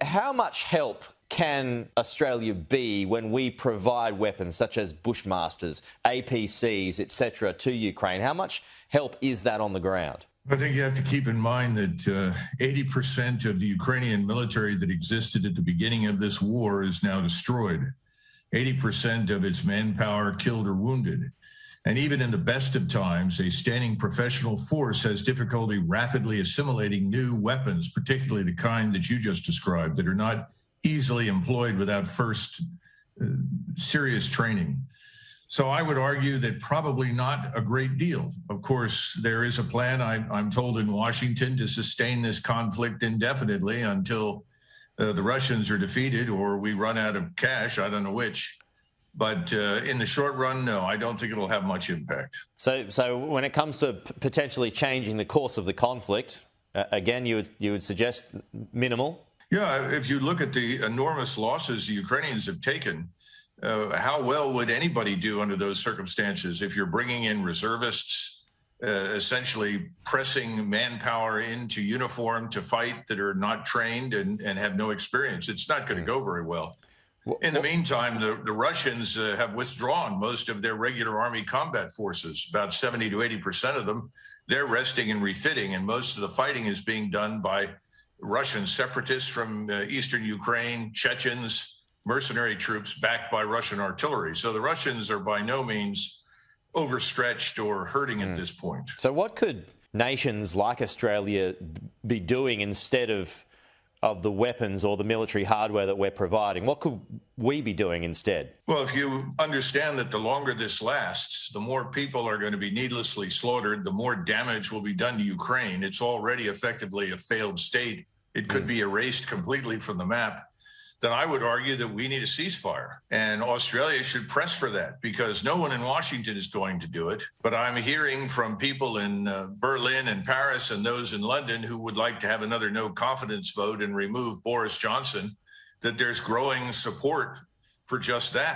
how much help can Australia be when we provide weapons such as Bushmasters, APCs, etc., to Ukraine? How much help is that on the ground? I think you have to keep in mind that uh, 80% of the Ukrainian military that existed at the beginning of this war is now destroyed. 80% of its manpower killed or wounded. And even in the best of times, a standing professional force has difficulty rapidly assimilating new weapons, particularly the kind that you just described, that are not easily employed without first uh, serious training. So I would argue that probably not a great deal. Of course, there is a plan, I, am told, in Washington to sustain this conflict indefinitely until uh, the Russians are defeated or we run out of cash. I don't know which. But uh, in the short run, no, I don't think it'll have much impact. So, so when it comes to potentially changing the course of the conflict, uh, again, you would you would suggest minimal. Yeah, if you look at the enormous losses the Ukrainians have taken, uh, how well would anybody do under those circumstances if you're bringing in reservists, uh, essentially pressing manpower into uniform to fight that are not trained and, and have no experience? It's not going to go very well. In the meantime, the, the Russians uh, have withdrawn most of their regular army combat forces, about 70 to 80 percent of them. They're resting and refitting, and most of the fighting is being done by Russian separatists from uh, eastern Ukraine, Chechens, mercenary troops backed by Russian artillery. So the Russians are by no means overstretched or hurting mm. at hmm. this point. So, what could nations like Australia be doing instead of of the weapons or the military hardware that we're providing? What could we be doing instead? Well, if you understand that the longer this lasts, the more people are going to be needlessly slaughtered, the more damage will be done to Ukraine. It's already effectively a failed state. It could mm. be erased completely from the map then I would argue that we need a ceasefire. And Australia should press for that because no one in Washington is going to do it. But I'm hearing from people in uh, Berlin and Paris and those in London who would like to have another no confidence vote and remove Boris Johnson that there's growing support for just that.